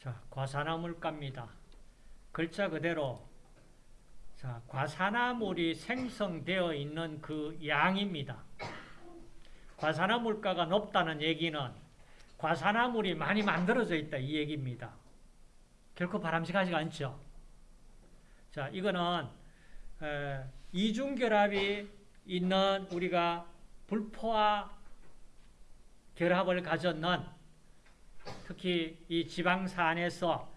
자, 과산화물가입니다. 글자 그대로 자, 과산화물이 생성되어 있는 그 양입니다. 과산화물가가 높다는 얘기는 과산화물이 많이 만들어져 있다 이 얘기입니다. 결코 바람직하지가 않죠. 자, 이거는 에, 이중결합이 있는 우리가 불포화 결합을 가졌는 특히 이 지방 산에서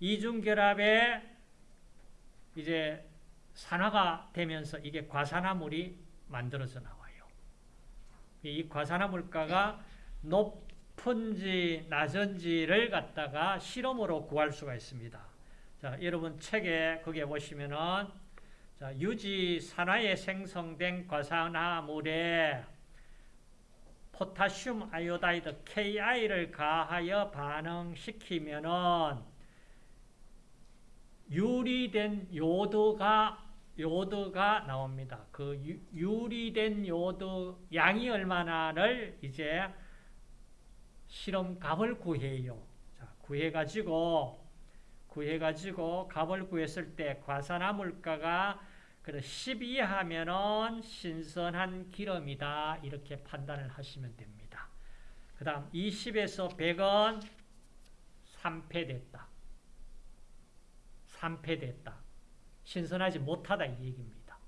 이중결합에 이제 산화가 되면서 이게 과산화물이 만들어져 나와요. 이 과산화물가가 높은지 낮은지를 갖다가 실험으로 구할 수가 있습니다. 자, 여러분 책에 거기에 보시면은 자, 유지 산화에 생성된 과산화물에 포타슘 아이오다이드 KI를 가하여 반응시키면은 유리된 요도가 요도가 나옵니다. 그 유, 리된 요도 양이 얼마나를 이제 실험 값을 구해요. 자, 구해 가지고 구해 가지고 값을 구했을 때 과산화물가가 10 이하면은 신선한 기름이다. 이렇게 판단을 하시면 됩니다. 그 다음 20에서 100은 산패됐다. 산패됐다. 신선하지 못하다 이 얘기입니다.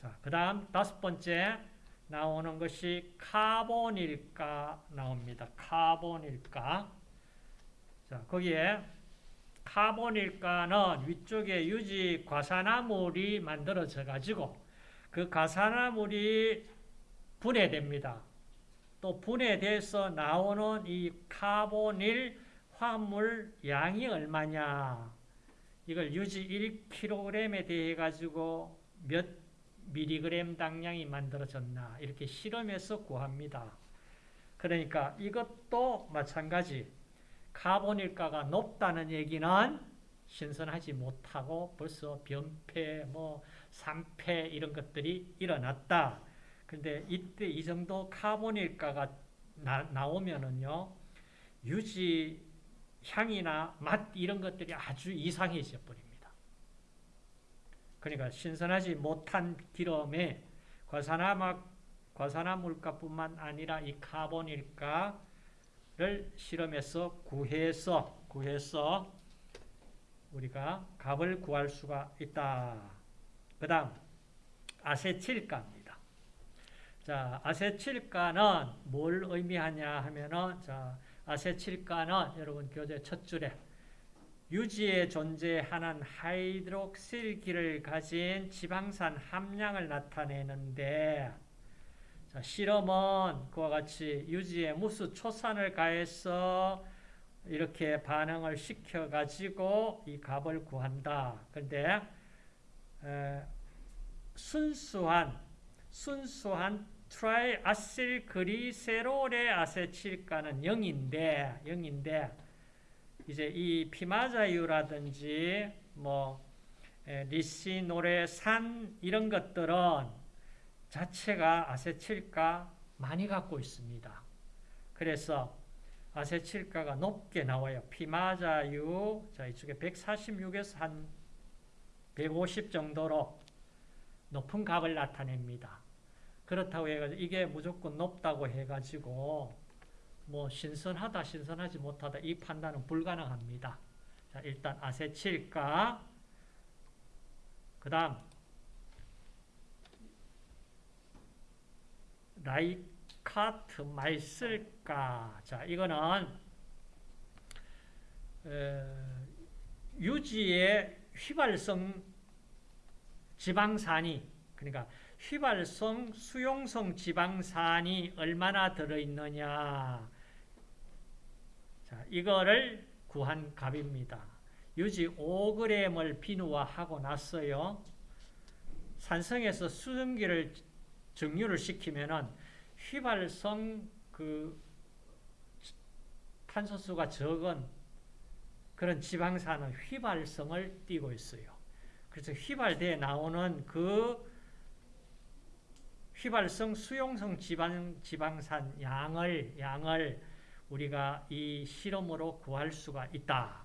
자, 그 다음 다섯 번째 나오는 것이 카본일가 나옵니다. 카본일가. 자, 거기에 카본일가는 위쪽에 유지 과산화물이 만들어져 가지고 그 과산화물이 분해됩니다. 또 분해돼서 나오는 이 카본일 화합물 양이 얼마냐 이걸 유지 1kg에 대해 가지고 몇 미리그램 당량이 만들어졌나 이렇게 실험해서 구합니다. 그러니까 이것도 마찬가지 카본일가가 높다는 얘기는 신선하지 못하고 벌써 변폐, 뭐 산패 이런 것들이 일어났다. 근데 이때 이 정도 카본일가가 나, 나오면은요 유지 향이나 맛 이런 것들이 아주 이상해져 버립니다. 그러니까 신선하지 못한 기름에 과산화물가뿐만 아니라 이 카본일가 를 실험해서 구해서 구해서 우리가 값을 구할 수가 있다. 그 다음 아세틸가입니다. 자, 아세틸가는 뭘 의미하냐 하면은 자, 아세틸가는 여러분 교재 첫 줄에 유지에 존재하는 하이드록실기를 가진 지방산 함량을 나타내는데 자, 실험은 그와 같이 유지에 무수 초산을 가해서 이렇게 반응을 시켜가지고 이 값을 구한다. 그런데 순수한 순수한 트라이아실 그리세롤의 아세틸가는 0인데 0인데 이제 이 피마자유라든지 뭐 리시노레산 이런 것들은 자체가 아세틸가 많이 갖고 있습니다. 그래서 아세틸가가 높게 나와요. 피마자유 자 이쪽에 146에서 한 150 정도로 높은 값을 나타냅니다. 그렇다고 해가지고 이게 무조건 높다고 해가지고 뭐 신선하다 신선하지 못하다 이 판단은 불가능합니다. 자 일단 아세틸가 그 다음 라이카트 말쓸가 자 이거는 어, 유지의 휘발성 지방산이 그러니까 휘발성, 수용성 지방산이 얼마나 들어있느냐. 자, 이거를 구한 값입니다. 유지 5g을 비누화하고 났어요. 산성에서 수증기를 정류를 시키면은 휘발성 그 탄소수가 적은 그런 지방산은 휘발성을 띠고 있어요. 그래서 휘발돼 나오는 그 휘발성 수용성 지방, 지방산 양을, 양을 우리가 이 실험으로 구할 수가 있다.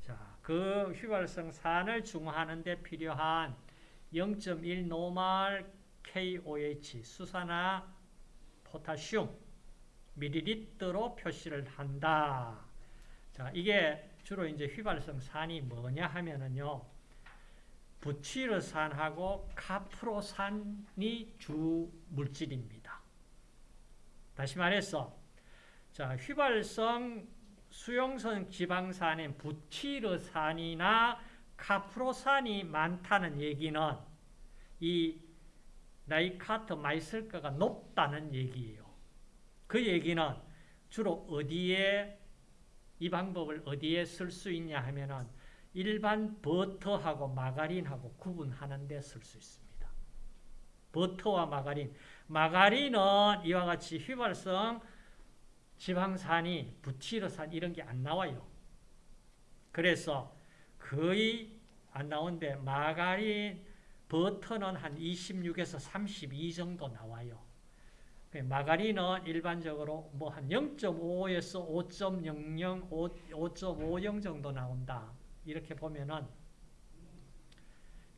자, 그 휘발성 산을 중화하는 데 필요한 0.1 노말 KOH 수산화 포타슘 밀리리터로 표시를 한다. 자, 이게 주로 이제 휘발성 산이 뭐냐 하면은요. 부치르산하고 카프로산이 주 물질입니다. 다시 말해서 자, 휘발성 수용성 지방산인 부티르산이나 카프로산이 많다는 얘기는 이 나이카트 마이슬가가 높다는 얘기예요. 그 얘기는 주로 어디에 이 방법을 어디에 쓸 수 있냐 하면은 일반 버터하고 마가린하고 구분하는 데 쓸 수 있습니다. 버터와 마가린. 마가린은 이와 같이 휘발성 지방산이 부티르산 이런 게 안 나와요. 그래서 거의 안 나오는데 마가린, 버터는 한 26에서 32 정도 나와요. 마가린은 일반적으로 뭐 한 0.5에서 5.00, 5.50 정도 나온다. 이렇게 보면은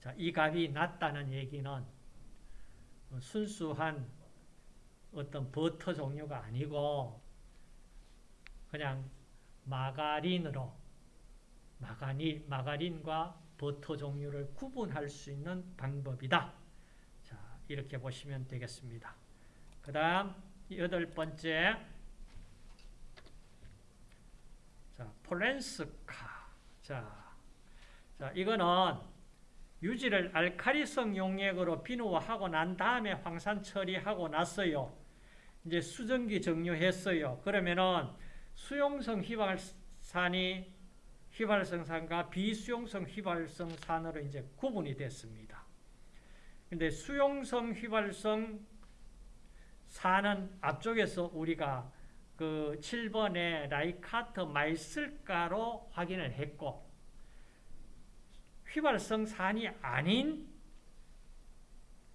자, 이 값이 낮다는 얘기는 순수한 어떤 버터 종류가 아니고 그냥 마가린으로 마가니, 마가린과 버터 종류를 구분할 수 있는 방법이다. 자, 이렇게 보시면 되겠습니다. 그 다음 여덟 번째 자, 폴렌스카 자, 자, 이거는 유지를 알카리성 용액으로 비누화하고 난 다음에 황산 처리하고 났어요. 이제 수증기 정류했어요. 그러면은 수용성 휘발산이 휘발성 산과 비수용성 휘발성 산으로 이제 구분이 됐습니다. 근데 수용성 휘발성 산은 앞쪽에서 우리가 그 7번에 라이카트 마이슬가로 확인을 했고 휘발성 산이 아닌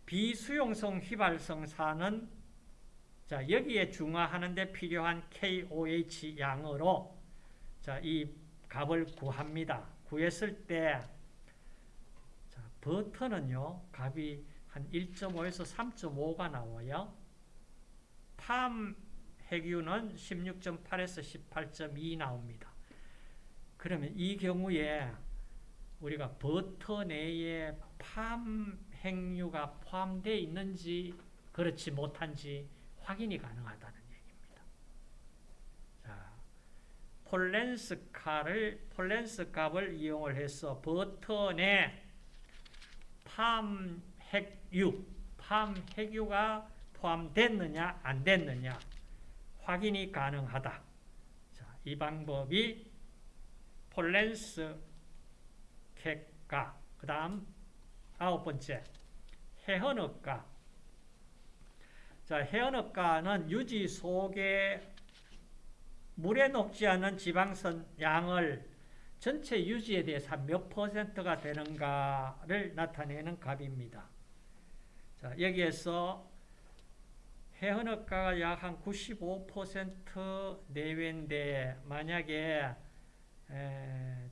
비수용성 휘발성 산은 자, 여기에 중화하는 데 필요한 KOH 양으로 자, 이 값을 구합니다. 구했을 때 자, 버터는요. 값이 한 1.5에서 3.5가 나와요. 팜 핵유는 16.8에서 18.2 나옵니다. 그러면 이 경우에 우리가 버터 내에 팜 핵유가 포함되어 있는지 그렇지 못한지 확인이 가능하다는 얘기입니다. 자, 폴렌스카를 폴렌스 값을 이용을 해서 버터 내팜 핵유, 팜 핵유가 포함됐느냐 안 됐느냐 확인이 가능하다. 자, 이 방법이 폴렌스 객가 그 다음 아홉 번째 해헌업가 자, 해연업가는 유지 속에 물에 녹지 않은 지방선 양을 전체 유지에 대해서 몇 퍼센트가 되는가를 나타내는 값입니다. 자, 여기에서 해헌업가가 약 한 95% 내외인데 만약에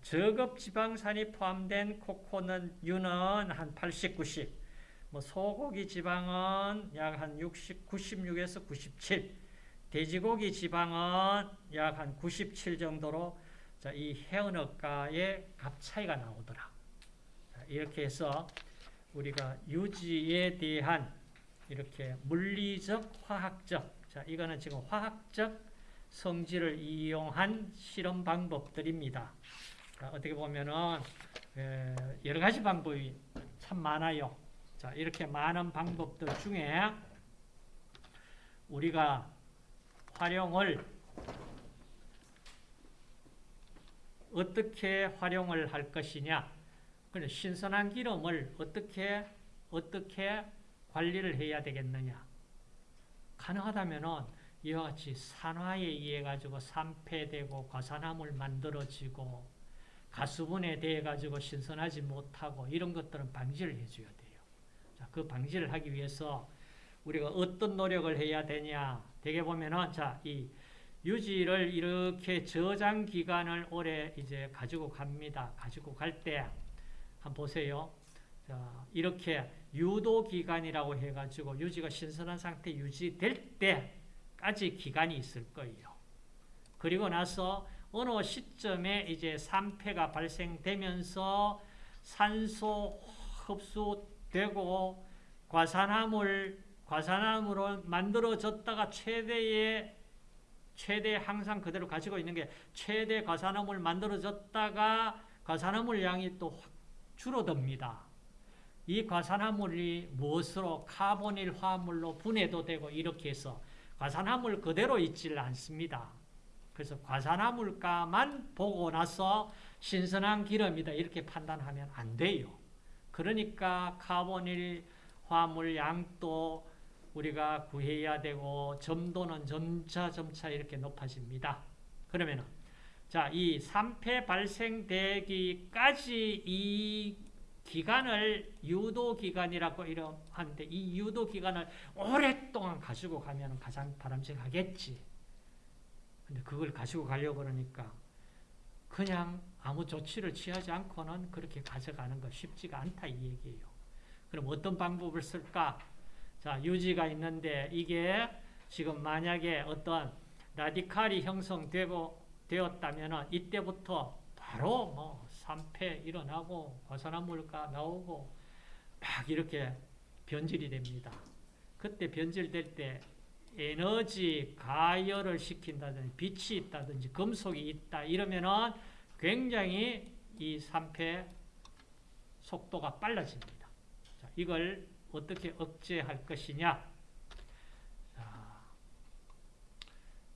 저급 지방산이 포함된 코코넛유는 한 80, 90, 뭐 소고기 지방은 약 한 60, 96에서 97, 돼지고기 지방은 약 한 97 정도로 자, 이 해운업가의 값 차이가 나오더라. 자, 이렇게 해서 우리가 유지에 대한 이렇게 물리적, 화학적, 자, 이거는 지금 화학적 성질을 이용한 실험 방법들입니다. 자, 어떻게 보면은 여러 가지 방법이 참 많아요. 자, 이렇게 많은 방법들 중에 우리가 활용을 어떻게 활용을 할 것이냐? 신선한 기름을 어떻게 어떻게 관리를 해야 되겠느냐? 가능하다면은 이와 같이 산화에 의해 가지고 산패되고 과산화물 만들어지고 가수분에 대해 가지고 신선하지 못하고 이런 것들은 방지를 해줘야 돼요. 자, 그 방지를 하기 위해서 우리가 어떤 노력을 해야 되냐? 되게 보면은 자, 이 유지를 이렇게 저장 기간을 오래 이제 가지고 갑니다. 가지고 갈 때 한번 보세요. 자, 이렇게 유도 기간이라고 해 가지고 유지가 신선한 상태 유지될 때까지 기간이 있을 거예요. 그리고 나서 어느 시점에 이제 산패가 발생되면서 산소 흡수되고 과산화물 과산화물로 만들어졌다가 최대의 최대 항상 그대로 가지고 있는 게 최대 과산화물 만들어졌다가 과산화물 양이 또 확 줄어듭니다. 이 과산화물이 무엇으로 카보닐 화물로 분해도 되고 이렇게 해서 과산화물 그대로 있질 않습니다. 그래서 과산화물가만 보고 나서 신선한 기름이다 이렇게 판단하면 안 돼요. 그러니까 카보닐 화물 양도 우리가 구해야 되고 점도는 점차 점차 이렇게 높아집니다. 그러면은 자, 이 산패 발생되기까지 이 기간을 유도 기간이라고 하는데 이 유도 기간을 오랫동안 가지고 가면 가장 바람직하겠지. 근데 그걸 가지고 가려고 그러니까 그냥 아무 조치를 취하지 않고는 그렇게 가져가는 거 쉽지가 않다 이 얘기예요. 그럼 어떤 방법을 쓸까? 자, 유지가 있는데 이게 지금 만약에 어떤 라디칼이 형성되고 되었다면 이때부터 바로 뭐 산패 일어나고 과산화 물가 나오고 막 이렇게 변질이 됩니다. 그때 변질될 때 에너지 가열을 시킨다든지 빛이 있다든지 금속이 있다 이러면은 굉장히 이 산패 속도가 빨라집니다. 자, 이걸 어떻게 억제할 것이냐? 자,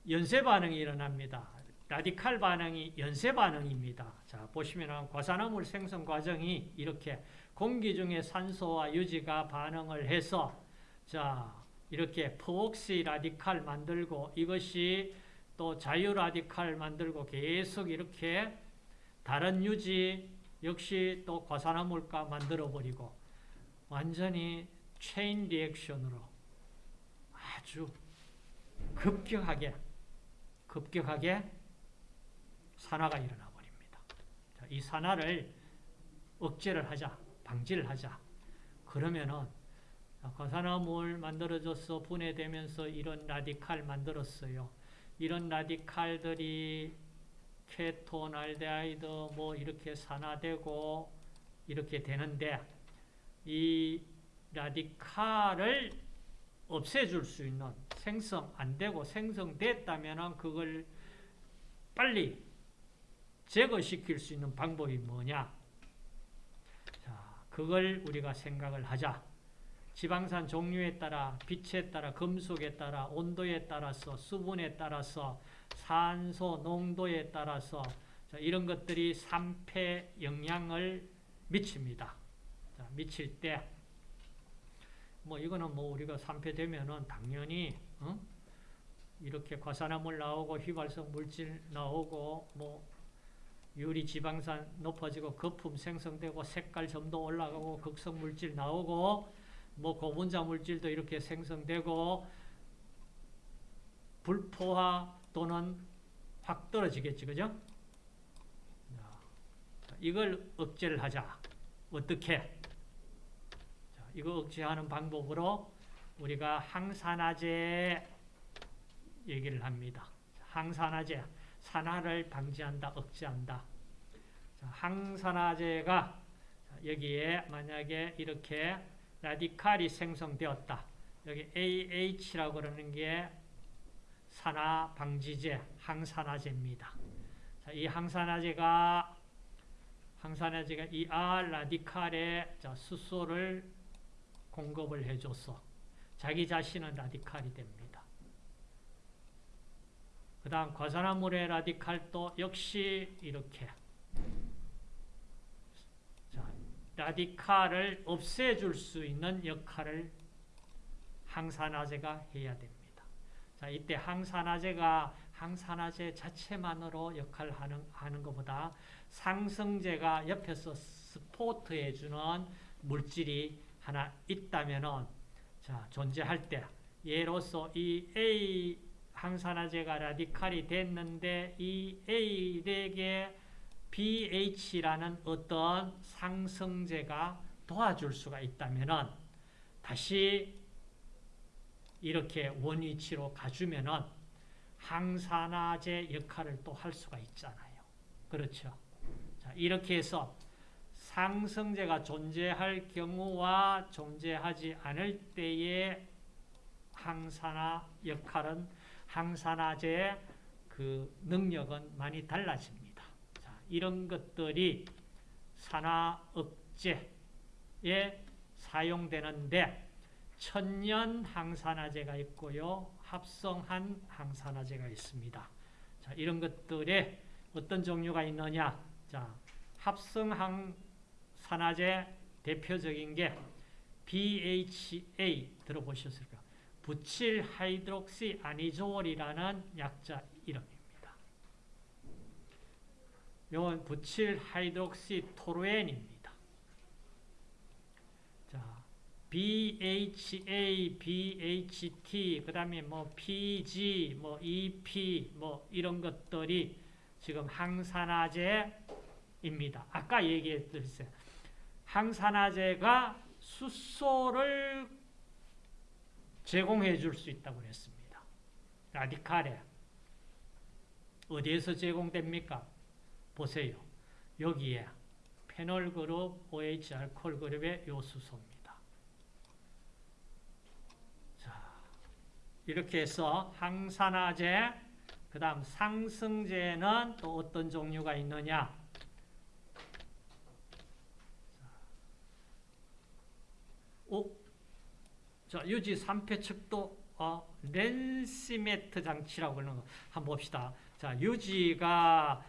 연쇄 반응이 일어납니다. 라디칼 반응이 연쇄 반응입니다. 자, 보시면 과산화물 생성 과정이 이렇게 공기 중에 산소와 유지가 반응을 해서 자, 이렇게 포옥시 라디칼 만들고 이것이 또 자유 라디칼 만들고 계속 이렇게 다른 유지 역시 또 과산화물가 만들어 버리고 완전히 체인 리액션으로 아주 급격하게 급격하게 산화가 일어나 버립니다. 이 산화를 억제를 하자, 방지를 하자. 그러면은 과산화물 만들어져서 분해되면서 이런 라디칼 만들었어요. 이런 라디칼들이 케톤, 알데하이드 뭐 이렇게 산화되고 이렇게 되는데 이 라디칼을 없애줄 수 있는 생성 안 되고 생성됐다면 그걸 빨리 제거시킬 수 있는 방법이 뭐냐? 자, 그걸 우리가 생각을 하자. 지방산 종류에 따라, 빛에 따라, 금속에 따라, 온도에 따라서, 수분에 따라서, 산소 농도에 따라서 자, 이런 것들이 산패 영향을 미칩니다. 자, 미칠 때, 뭐 이거는 뭐 우리가 산패되면은 당연히 어? 이렇게 과산화물 나오고 휘발성 물질 나오고 뭐 유리 지방산 높아지고 거품 생성되고 색깔 점도 올라가고 극성 물질 나오고 뭐 고분자 물질도 이렇게 생성되고 불포화 또는 확 떨어지겠지 그죠? 이걸 억제를 하자. 어떻게? 자, 이거 억제하는 방법으로 우리가 항산화제 얘기를 합니다. 항산화제, 산화를 방지한다, 억제한다. 자, 항산화제가 여기에 만약에 이렇게 라디칼이 생성되었다. 여기 AH라고 그러는 게 산화 방지제, 항산화제입니다. 자, 이 항산화제가 항산화제가 이 R 라디칼에 수소를 공급을 해줘서 자기 자신은 라디칼이 됩니다. 그 다음 과산화물의 라디칼도 역시 이렇게 자, 라디칼을 없애줄 수 있는 역할을 항산화제가 해야 됩니다. 자, 이때 항산화제가 항산화제 자체만으로 역할을 하는, 하는 것보다 상승제가 옆에서 스포트해주는 물질이 하나 있다면은, 자, 존재할 때, 예로서 이 A 항산화제가 라디칼이 됐는데 이 A렉에 BH라는 어떤 상승제가 도와줄 수가 있다면은 다시 이렇게 원위치로 가주면은 항산화제 역할을 또 할 수가 있잖아요. 그렇죠. 자, 이렇게 해서 상승제가 존재할 경우와 존재하지 않을 때의 항산화 역할은 항산화제의 그 능력은 많이 달라집니다. 자, 이런 것들이 산화 억제에 사용되는데 천연 항산화제가 있고요. 합성한 항산화제가 있습니다. 자, 이런 것들에 어떤 종류가 있느냐? 자, 합성 항 산화제 대표적인 게 BHA 들어보셨을까? butyl hydroxy anisole이라는 약자 이름입니다. 이건 butyl hydroxy toluene입니다. 자, BHA, BHT, 그 다음에 뭐 PG, 뭐 EP, 뭐 이런 것들이 지금 항산화제입니다. 아까 얘기했듯이 항산화제가 수소를 제공해 줄 수 있다고 그랬습니다. 라디칼에 어디에서 제공됩니까? 보세요. 여기에 페놀 그룹, OH 알코올 그룹의 요수소입니다. 자, 이렇게 해서 항산화제, 그 다음 상승제는 또 어떤 종류가 있느냐? 오, 자, 유지 3폐 척도 어, 렌시메트 장치라고 하는 거 한번 봅시다. 자, 유지가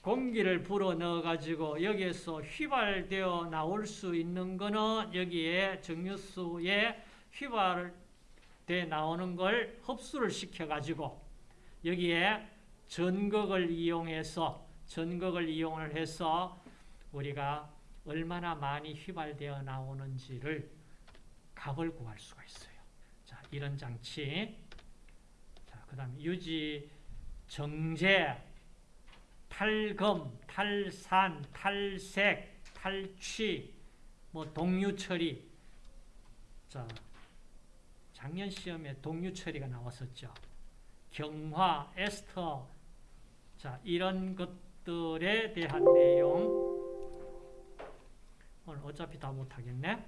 공기를 불어 넣어 가지고 여기에서 휘발되어 나올 수 있는 거는 여기에 정유수에 휘발돼 나오는 걸 흡수를 시켜 가지고 여기에 전극을 이용해서 전극을 이용을 해서 우리가 얼마나 많이 휘발되어 나오는지를 값을 구할 수가 있어요. 자, 이런 장치. 자, 그 다음에 유지 정제 탈검, 탈산, 탈색, 탈취, 뭐 동류 처리. 자, 작년 시험에 동류 처리가 나왔었죠. 경화, 에스터. 자, 이런 것들에 대한 내용 어차피 다 못하겠네.